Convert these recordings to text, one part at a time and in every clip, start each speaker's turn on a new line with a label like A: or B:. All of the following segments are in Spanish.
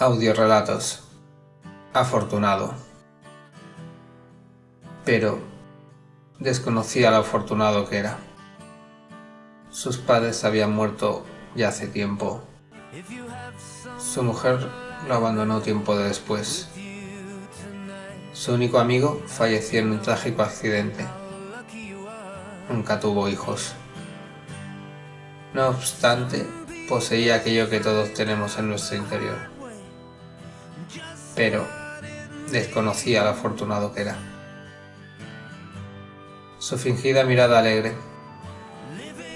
A: Audiorelatos. Afortunado. Pero desconocía lo afortunado que era. Sus padres habían muerto ya hace tiempo. Su mujer lo abandonó tiempo después. Su único amigo falleció en un trágico accidente. Nunca tuvo hijos. No obstante, poseía aquello que todos tenemos en nuestro interior pero desconocía lo afortunado que era. Su fingida mirada alegre,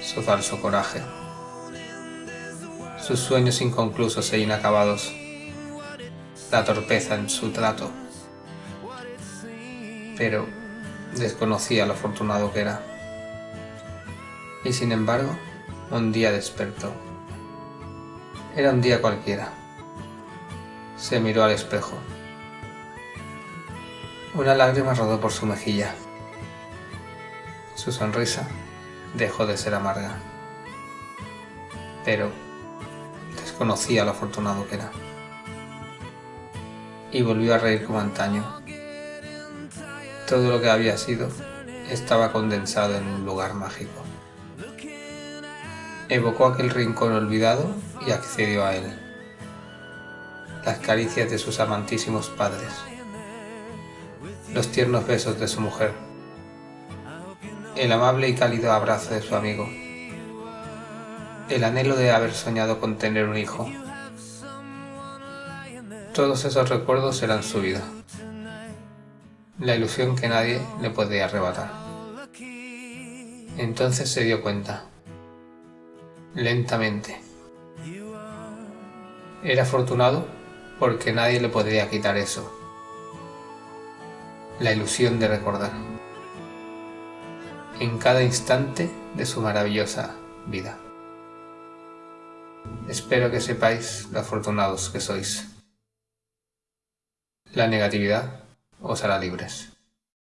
A: su falso coraje, sus sueños inconclusos e inacabados, la torpeza en su trato, pero desconocía lo afortunado que era. Y sin embargo, un día despertó. Era un día cualquiera se miró al espejo. Una lágrima rodó por su mejilla. Su sonrisa dejó de ser amarga. Pero desconocía lo afortunado que era. Y volvió a reír como antaño. Todo lo que había sido estaba condensado en un lugar mágico. Evocó aquel rincón olvidado y accedió a él las caricias de sus amantísimos padres, los tiernos besos de su mujer, el amable y cálido abrazo de su amigo, el anhelo de haber soñado con tener un hijo. Todos esos recuerdos eran su vida, la ilusión que nadie le podía arrebatar. Entonces se dio cuenta, lentamente. Era afortunado porque nadie le podría quitar eso. La ilusión de recordar. En cada instante de su maravillosa vida. Espero que sepáis lo afortunados que sois. La negatividad os hará libres.